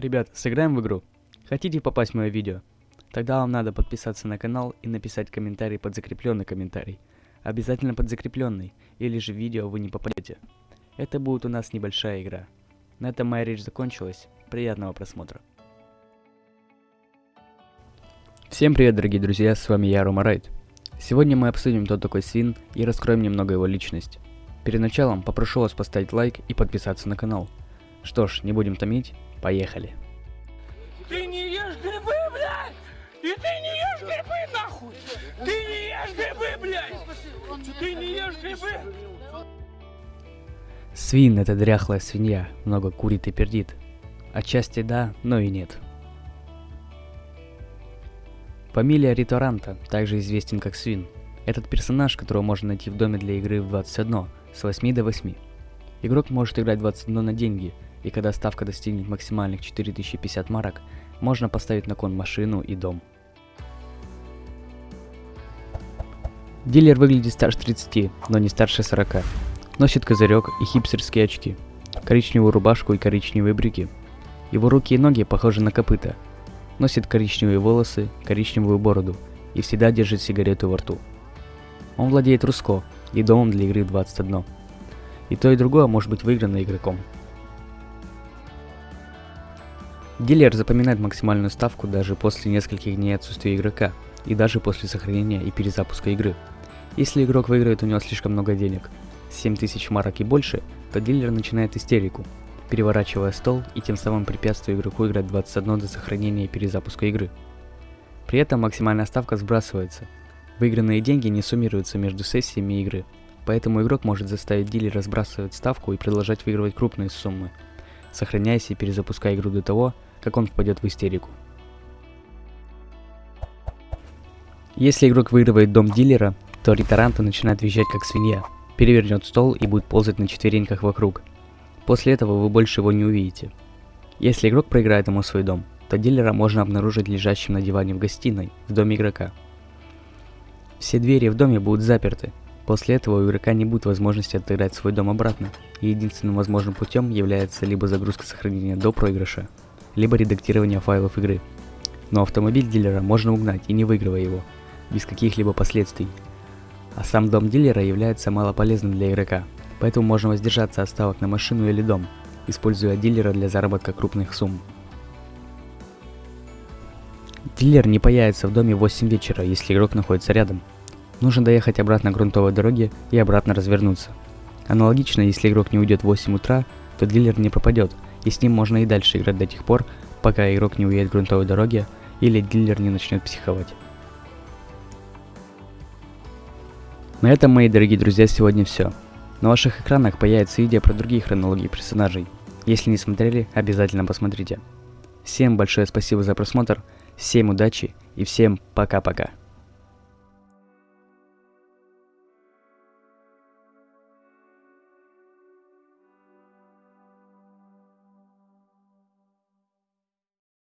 Ребят, сыграем в игру? Хотите попасть в мое видео? Тогда вам надо подписаться на канал и написать комментарий под закрепленный комментарий. Обязательно под закрепленный, или же в видео вы не попадете. Это будет у нас небольшая игра. На этом моя речь закончилась. Приятного просмотра. Всем привет, дорогие друзья, с вами я, Рома Райт. Сегодня мы обсудим, кто такой Свин и раскроем немного его личность. Перед началом попрошу вас поставить лайк и подписаться на канал. Что ж, не будем томить, поехали. Ты не ешь грибы, блядь! И ты не ешь грибы, нахуй! Ты не ешь грибы, блядь! Ты не ешь грибы! Свин это дряхлая свинья, много курит и пердит. Отчасти да, но и нет. Фамилия Риторанта, также известен как Свин. Этот персонаж, которого можно найти в доме для игры в 21, с 8 до 8. Игрок может играть 21 на деньги, и когда ставка достигнет максимальных 4050 марок, можно поставить на кон машину и дом. Дилер выглядит старше 30, но не старше 40. Носит козырек и хипстерские очки, коричневую рубашку и коричневые брюки. Его руки и ноги похожи на копыта. Носит коричневые волосы, коричневую бороду и всегда держит сигарету во рту. Он владеет Руско и домом для игры 21. И то и другое может быть выиграно игроком. Дилер запоминает максимальную ставку даже после нескольких дней отсутствия игрока, и даже после сохранения и перезапуска игры. Если игрок выиграет у него слишком много денег, 7000 марок и больше, то дилер начинает истерику, переворачивая стол и тем самым препятствуя игроку играть 21 до сохранения и перезапуска игры. При этом максимальная ставка сбрасывается. Выигранные деньги не суммируются между сессиями игры, поэтому игрок может заставить дилера сбрасывать ставку и продолжать выигрывать крупные суммы, сохраняясь и перезапуская игру до того, как он впадет в истерику. Если игрок выигрывает дом дилера, то Ритаранта начинает визжать как свинья, перевернет стол и будет ползать на четвереньках вокруг. После этого вы больше его не увидите. Если игрок проиграет ему свой дом, то дилера можно обнаружить лежащим на диване в гостиной, в доме игрока. Все двери в доме будут заперты. После этого у игрока не будет возможности отыграть свой дом обратно, и единственным возможным путем является либо загрузка сохранения до проигрыша, либо редактирование файлов игры. Но автомобиль дилера можно угнать и не выигрывая его, без каких-либо последствий. А сам дом дилера является малополезным для игрока, поэтому можно воздержаться от ставок на машину или дом, используя дилера для заработка крупных сумм. Дилер не появится в доме в 8 вечера, если игрок находится рядом. Нужно доехать обратно к грунтовой дороге и обратно развернуться. Аналогично, если игрок не уйдет в 8 утра, то дилер не пропадет, и с ним можно и дальше играть до тех пор, пока игрок не уедет грунтовой дороге или дилер не начнет психовать. На этом, мои дорогие друзья, сегодня все. На ваших экранах появится видео про другие хронологии персонажей. Если не смотрели, обязательно посмотрите. Всем большое спасибо за просмотр, всем удачи и всем пока-пока.